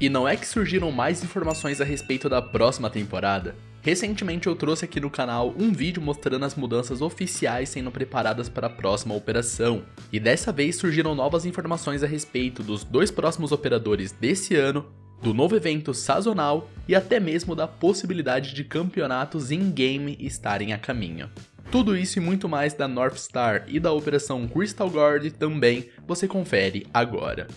E não é que surgiram mais informações a respeito da próxima temporada? Recentemente eu trouxe aqui no canal um vídeo mostrando as mudanças oficiais sendo preparadas para a próxima operação, e dessa vez surgiram novas informações a respeito dos dois próximos operadores desse ano, do novo evento sazonal e até mesmo da possibilidade de campeonatos in-game estarem a caminho. Tudo isso e muito mais da North Star e da operação Crystal Guard também você confere agora.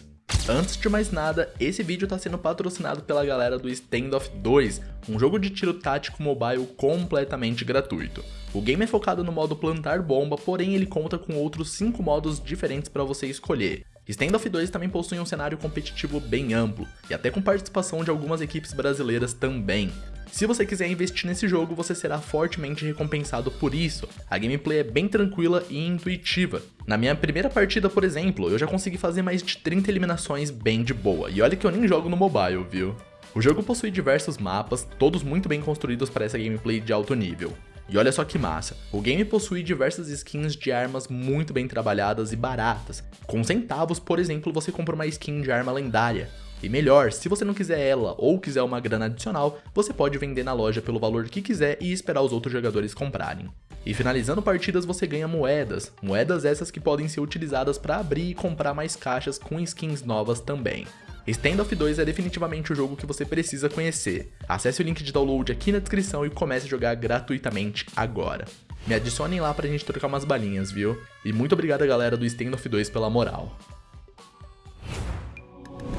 Antes de mais nada, esse vídeo está sendo patrocinado pela galera do Standoff 2, um jogo de tiro tático mobile completamente gratuito. O game é focado no modo plantar bomba, porém ele conta com outros 5 modos diferentes para você escolher. Standoff 2 também possui um cenário competitivo bem amplo, e até com participação de algumas equipes brasileiras também. Se você quiser investir nesse jogo, você será fortemente recompensado por isso. A gameplay é bem tranquila e intuitiva. Na minha primeira partida, por exemplo, eu já consegui fazer mais de 30 eliminações bem de boa, e olha que eu nem jogo no mobile, viu? O jogo possui diversos mapas, todos muito bem construídos para essa gameplay de alto nível. E olha só que massa, o game possui diversas skins de armas muito bem trabalhadas e baratas. Com centavos, por exemplo, você compra uma skin de arma lendária. E melhor, se você não quiser ela ou quiser uma grana adicional, você pode vender na loja pelo valor que quiser e esperar os outros jogadores comprarem. E finalizando partidas você ganha moedas, moedas essas que podem ser utilizadas para abrir e comprar mais caixas com skins novas também. Standoff 2 é definitivamente o jogo que você precisa conhecer. Acesse o link de download aqui na descrição e comece a jogar gratuitamente agora. Me adicionem lá pra gente trocar umas balinhas, viu? E muito obrigado galera do Standoff 2 pela moral.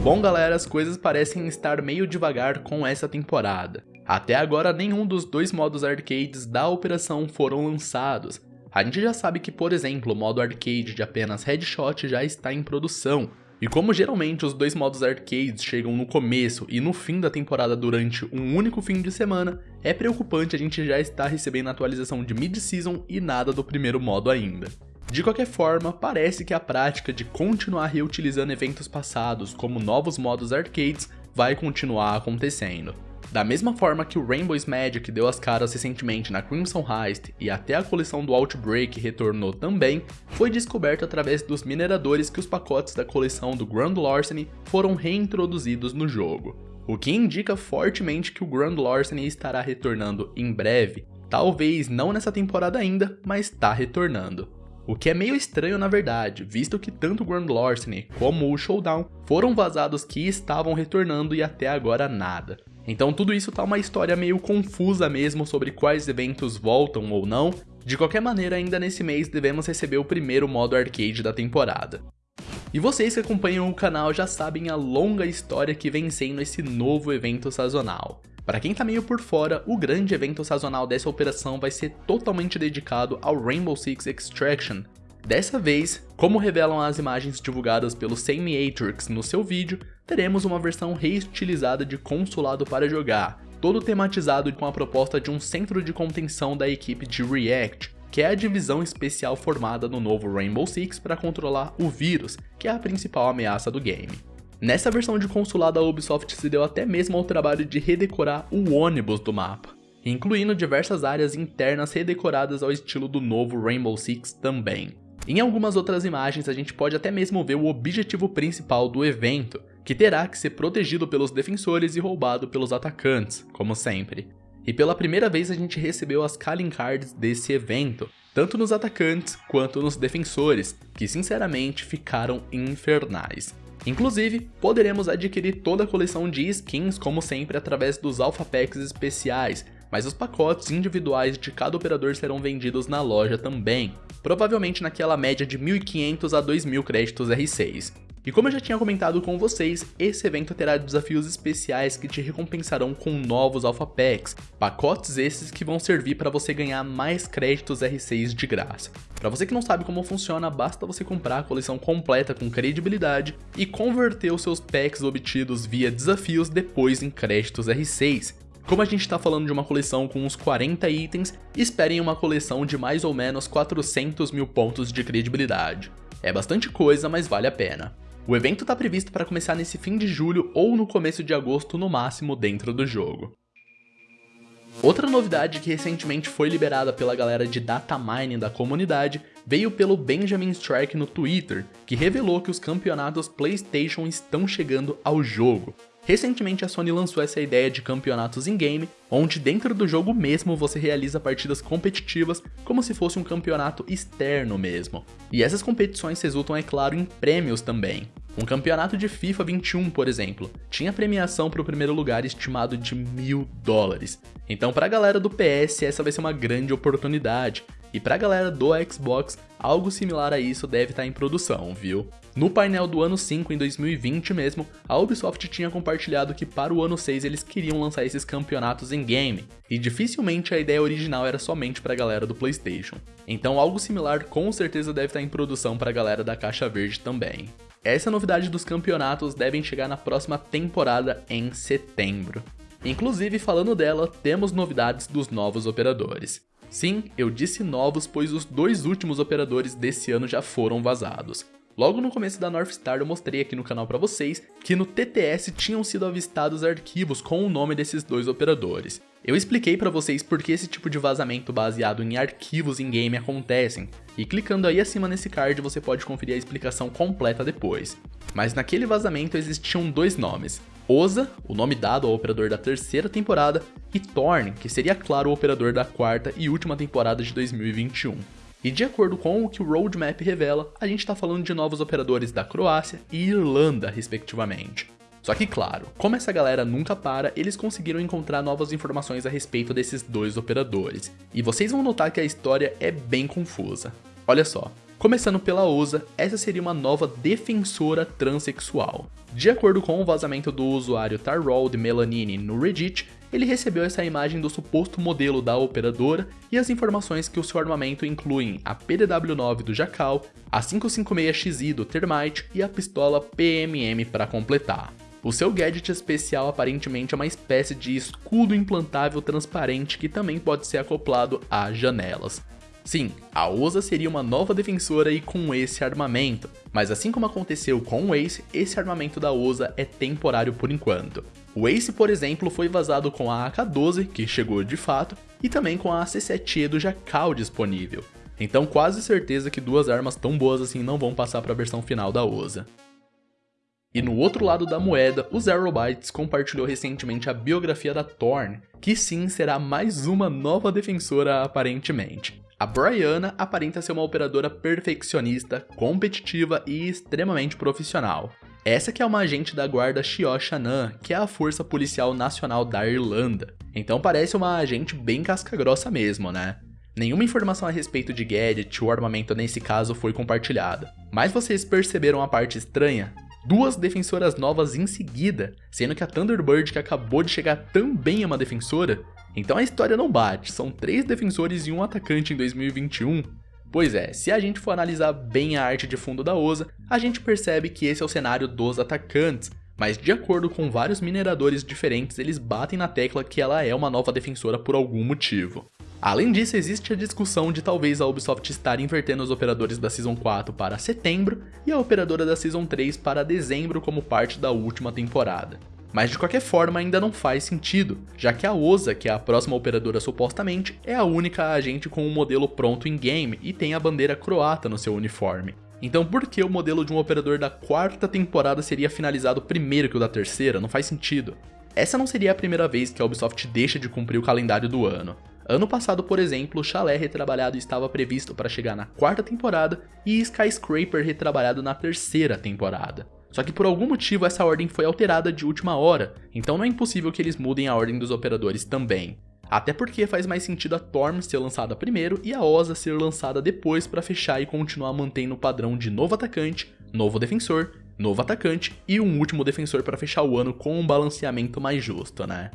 Bom galera, as coisas parecem estar meio devagar com essa temporada. Até agora nenhum dos dois modos arcades da operação foram lançados. A gente já sabe que, por exemplo, o modo arcade de apenas headshot já está em produção, e como geralmente os dois modos arcades chegam no começo e no fim da temporada durante um único fim de semana, é preocupante a gente já estar recebendo atualização de mid-season e nada do primeiro modo ainda. De qualquer forma, parece que a prática de continuar reutilizando eventos passados como novos modos arcades vai continuar acontecendo. Da mesma forma que o Rainbow's Magic deu as caras recentemente na Crimson Heist e até a coleção do Outbreak retornou também, foi descoberto através dos mineradores que os pacotes da coleção do Grand Larceny foram reintroduzidos no jogo. O que indica fortemente que o Grand Larceny estará retornando em breve, talvez não nessa temporada ainda, mas está retornando. O que é meio estranho na verdade, visto que tanto o Grand Larceny como o Showdown foram vazados que estavam retornando e até agora nada. Então tudo isso tá uma história meio confusa mesmo sobre quais eventos voltam ou não, de qualquer maneira ainda nesse mês devemos receber o primeiro modo arcade da temporada. E vocês que acompanham o canal já sabem a longa história que vem sendo esse novo evento sazonal. Para quem tá meio por fora, o grande evento sazonal dessa operação vai ser totalmente dedicado ao Rainbow Six Extraction. Dessa vez, como revelam as imagens divulgadas pelo Samiatrix no seu vídeo, teremos uma versão reestilizada de consulado para jogar, todo tematizado com a proposta de um centro de contenção da equipe de React, que é a divisão especial formada no novo Rainbow Six para controlar o vírus, que é a principal ameaça do game. Nessa versão de consulado, a Ubisoft se deu até mesmo ao trabalho de redecorar o ônibus do mapa, incluindo diversas áreas internas redecoradas ao estilo do novo Rainbow Six também. Em algumas outras imagens a gente pode até mesmo ver o objetivo principal do evento, que terá que ser protegido pelos defensores e roubado pelos atacantes, como sempre. E pela primeira vez a gente recebeu as calling cards desse evento, tanto nos atacantes quanto nos defensores, que sinceramente ficaram infernais. Inclusive, poderemos adquirir toda a coleção de skins como sempre através dos Alpha Packs especiais, mas os pacotes individuais de cada operador serão vendidos na loja também, provavelmente naquela média de 1.500 a 2.000 créditos R6. E como eu já tinha comentado com vocês, esse evento terá desafios especiais que te recompensarão com novos Alpha Packs, pacotes esses que vão servir para você ganhar mais créditos R6 de graça. Para você que não sabe como funciona, basta você comprar a coleção completa com credibilidade e converter os seus packs obtidos via desafios depois em créditos R6. Como a gente está falando de uma coleção com uns 40 itens, esperem uma coleção de mais ou menos 400 mil pontos de credibilidade. É bastante coisa, mas vale a pena. O evento está previsto para começar nesse fim de julho ou no começo de agosto no máximo dentro do jogo. Outra novidade que recentemente foi liberada pela galera de data mining da comunidade veio pelo Benjamin Strike no Twitter, que revelou que os campeonatos PlayStation estão chegando ao jogo. Recentemente a Sony lançou essa ideia de campeonatos in-game, onde dentro do jogo mesmo você realiza partidas competitivas como se fosse um campeonato externo mesmo. E essas competições resultam, é claro, em prêmios também. Um campeonato de FIFA 21, por exemplo, tinha premiação para o primeiro lugar estimado de mil dólares. Então para a galera do PS essa vai ser uma grande oportunidade, e pra galera do Xbox, algo similar a isso deve estar tá em produção, viu? No painel do ano 5, em 2020 mesmo, a Ubisoft tinha compartilhado que para o ano 6 eles queriam lançar esses campeonatos em game, e dificilmente a ideia original era somente pra galera do Playstation. Então algo similar com certeza deve estar tá em produção pra galera da Caixa Verde também. Essa novidade dos campeonatos devem chegar na próxima temporada em setembro. Inclusive, falando dela, temos novidades dos novos operadores. Sim, eu disse novos, pois os dois últimos operadores desse ano já foram vazados. Logo no começo da North Star eu mostrei aqui no canal para vocês que no TTS tinham sido avistados arquivos com o nome desses dois operadores. Eu expliquei para vocês por que esse tipo de vazamento baseado em arquivos em game acontecem, e clicando aí acima nesse card você pode conferir a explicação completa depois. Mas naquele vazamento existiam dois nomes, Oza, o nome dado ao operador da terceira temporada, e Thorn, que seria claro o operador da quarta e última temporada de 2021. E de acordo com o que o roadmap revela, a gente está falando de novos operadores da Croácia e Irlanda, respectivamente. Só que claro, como essa galera nunca para, eles conseguiram encontrar novas informações a respeito desses dois operadores. E vocês vão notar que a história é bem confusa. Olha só, Começando pela Osa, essa seria uma nova defensora transexual. De acordo com o vazamento do usuário Tarrold Melanini no Reddit, ele recebeu essa imagem do suposto modelo da operadora e as informações que o seu armamento incluem a PDW-9 do Jackal, a 556XI do Termite e a pistola PMM para completar. O seu gadget especial aparentemente é uma espécie de escudo implantável transparente que também pode ser acoplado a janelas. Sim, a Osa seria uma nova defensora e com esse armamento, mas assim como aconteceu com o Ace, esse armamento da Osa é temporário por enquanto. O Ace, por exemplo, foi vazado com a AK-12, que chegou de fato, e também com a C7E do Jackal disponível. Então quase certeza que duas armas tão boas assim não vão passar para a versão final da Osa. E no outro lado da moeda, o Zero Bytes compartilhou recentemente a biografia da Thorn, que sim será mais uma nova defensora aparentemente. A Brianna aparenta ser uma operadora perfeccionista, competitiva e extremamente profissional. Essa que é uma agente da guarda Xioxanan, que é a força policial nacional da Irlanda. Então parece uma agente bem casca-grossa mesmo, né? Nenhuma informação a respeito de gadget ou armamento nesse caso foi compartilhada. Mas vocês perceberam a parte estranha? Duas defensoras novas em seguida, sendo que a Thunderbird que acabou de chegar também é uma defensora, então a história não bate, são três defensores e um atacante em 2021. Pois é, se a gente for analisar bem a arte de fundo da OSA, a gente percebe que esse é o cenário dos atacantes, mas de acordo com vários mineradores diferentes, eles batem na tecla que ela é uma nova defensora por algum motivo. Além disso, existe a discussão de talvez a Ubisoft estar invertendo os operadores da Season 4 para setembro e a operadora da Season 3 para dezembro como parte da última temporada. Mas de qualquer forma ainda não faz sentido, já que a OSA, que é a próxima operadora supostamente, é a única agente com o um modelo pronto em game e tem a bandeira croata no seu uniforme. Então por que o modelo de um operador da quarta temporada seria finalizado primeiro que o da terceira? Não faz sentido. Essa não seria a primeira vez que a Ubisoft deixa de cumprir o calendário do ano. Ano passado, por exemplo, o Chalé retrabalhado estava previsto para chegar na quarta temporada e Skyscraper retrabalhado na terceira temporada. Só que por algum motivo essa ordem foi alterada de última hora, então não é impossível que eles mudem a ordem dos operadores também. Até porque faz mais sentido a Torm ser lançada primeiro e a Osa ser lançada depois para fechar e continuar mantendo o padrão de novo atacante, novo defensor, novo atacante e um último defensor para fechar o ano com um balanceamento mais justo, né?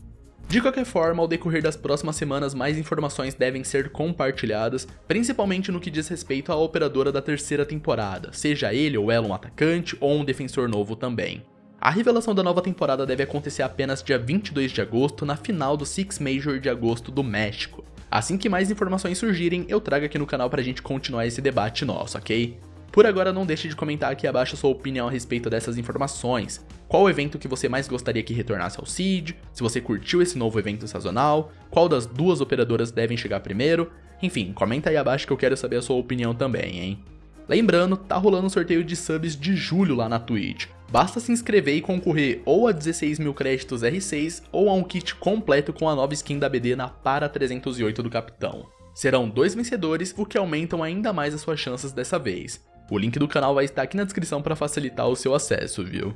De qualquer forma, ao decorrer das próximas semanas, mais informações devem ser compartilhadas, principalmente no que diz respeito à operadora da terceira temporada, seja ele ou ela um atacante ou um defensor novo também. A revelação da nova temporada deve acontecer apenas dia 22 de agosto, na final do Six Major de agosto do México. Assim que mais informações surgirem, eu trago aqui no canal pra gente continuar esse debate nosso, ok? Por agora, não deixe de comentar aqui abaixo a sua opinião a respeito dessas informações. Qual evento que você mais gostaria que retornasse ao Seed? Se você curtiu esse novo evento sazonal? Qual das duas operadoras devem chegar primeiro? Enfim, comenta aí abaixo que eu quero saber a sua opinião também, hein? Lembrando, tá rolando um sorteio de subs de julho lá na Twitch. Basta se inscrever e concorrer ou a 16 mil créditos R6 ou a um kit completo com a nova skin da BD na Para 308 do Capitão. Serão dois vencedores, o que aumentam ainda mais as suas chances dessa vez. O link do canal vai estar aqui na descrição para facilitar o seu acesso, viu?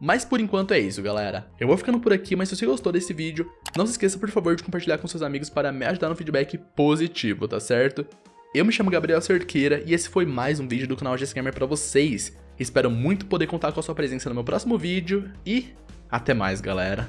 Mas por enquanto é isso, galera. Eu vou ficando por aqui, mas se você gostou desse vídeo, não se esqueça por favor de compartilhar com seus amigos para me ajudar no feedback positivo, tá certo? Eu me chamo Gabriel Cerqueira e esse foi mais um vídeo do canal GSGamer pra vocês. Espero muito poder contar com a sua presença no meu próximo vídeo e até mais, galera.